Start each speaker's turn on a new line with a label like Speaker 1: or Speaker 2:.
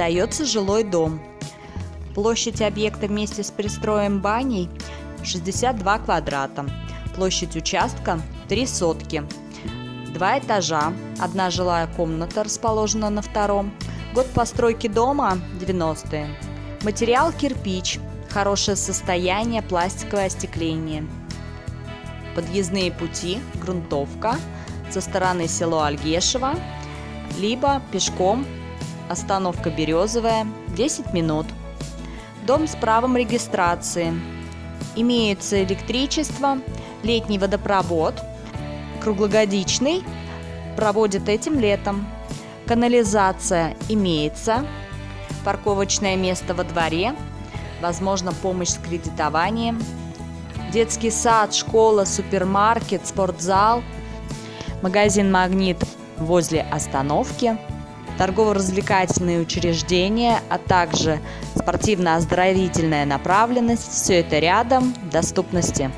Speaker 1: Продается жилой дом. Площадь объекта вместе с пристроем баней 62 квадрата. Площадь участка 3 сотки. Два этажа, одна жилая комната расположена на втором. Год постройки дома 90-е. Материал кирпич, хорошее состояние, пластиковое остекление. Подъездные пути, грунтовка со стороны село Альгешево, либо пешком, остановка Березовая, 10 минут. Дом с правом регистрации. Имеется электричество, летний водопровод, круглогодичный, проводят этим летом. Канализация имеется, парковочное место во дворе, возможно помощь с кредитованием, детский сад, школа, супермаркет, спортзал, магазин «Магнит» возле остановки, торгово-развлекательные учреждения, а также спортивно-оздоровительная направленность. Все это рядом, доступности.